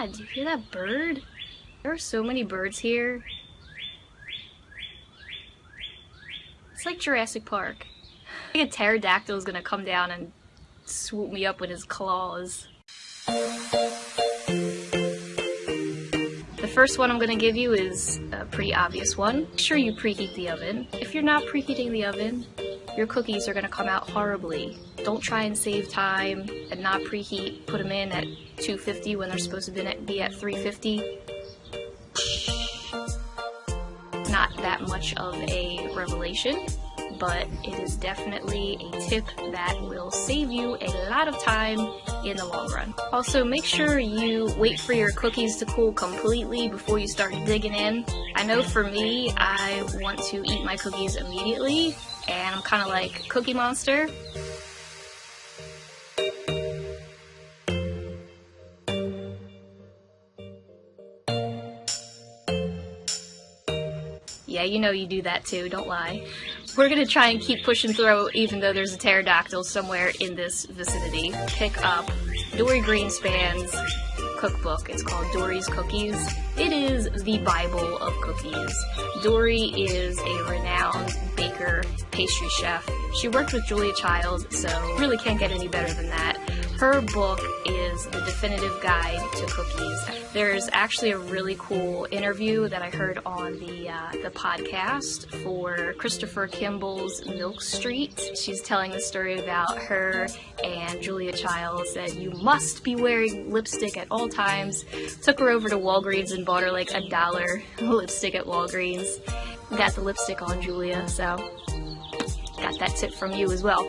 god, do you hear that bird? There are so many birds here. It's like Jurassic Park. I think a pterodactyl is gonna come down and swoop me up with his claws. The first one I'm gonna give you is a pretty obvious one. Make sure you preheat the oven. If you're not preheating the oven, your cookies are gonna come out horribly. Don't try and save time and not preheat. Put them in at 250 when they're supposed to be at 350. Not that much of a revelation, but it is definitely a tip that will save you a lot of time in the long run. Also, make sure you wait for your cookies to cool completely before you start digging in. I know for me, I want to eat my cookies immediately, and I'm kind of like Cookie Monster. Yeah, you know you do that too, don't lie. We're gonna try and keep pushing through even though there's a pterodactyl somewhere in this vicinity. Pick up Dorie Greenspan's cookbook. It's called Dorie's Cookies. It is the Bible of cookies. Dory is a renowned baker, pastry chef. She worked with Julia Child, so really can't get any better than that. Her book is the definitive guide to cookies. There's actually a really cool interview that I heard on the uh, the podcast for Christopher Kimball's Milk Street. She's telling the story about her and Julia Child said you must be wearing lipstick at all times. Took her over to Walgreens and bought her like a dollar lipstick at Walgreens. Got the lipstick on Julia, so got that tip from you as well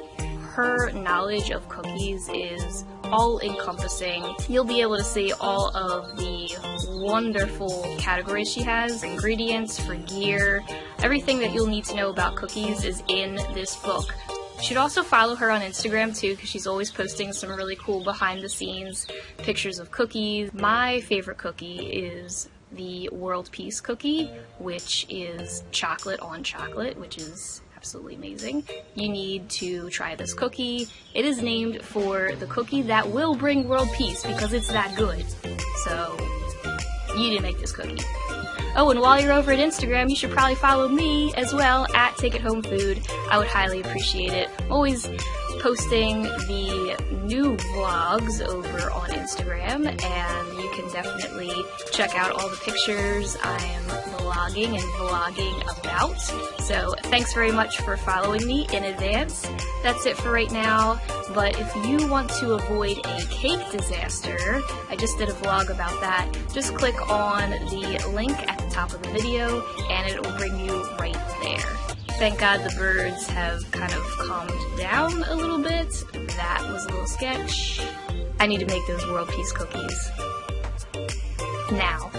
her knowledge of cookies is all encompassing. You'll be able to see all of the wonderful categories she has, ingredients for gear, everything that you'll need to know about cookies is in this book. You should also follow her on Instagram too because she's always posting some really cool behind the scenes pictures of cookies. My favorite cookie is the World Peace cookie, which is chocolate on chocolate, which is absolutely amazing. You need to try this cookie. It is named for the cookie that will bring world peace because it's that good. So, you didn't make this cookie. Oh, and while you're over at Instagram, you should probably follow me as well at Take It Home Food. I would highly appreciate it. I'm always posting the new vlogs over on Instagram, and you can definitely check out all the pictures I am vlogging and vlogging about. So thanks very much for following me in advance. That's it for right now, but if you want to avoid a cake disaster, I just did a vlog about that, just click on the link at the top of the video and it will bring you right there. Thank God the birds have kind of calmed down a little bit. That was a little sketch. I need to make those world peace cookies. Now.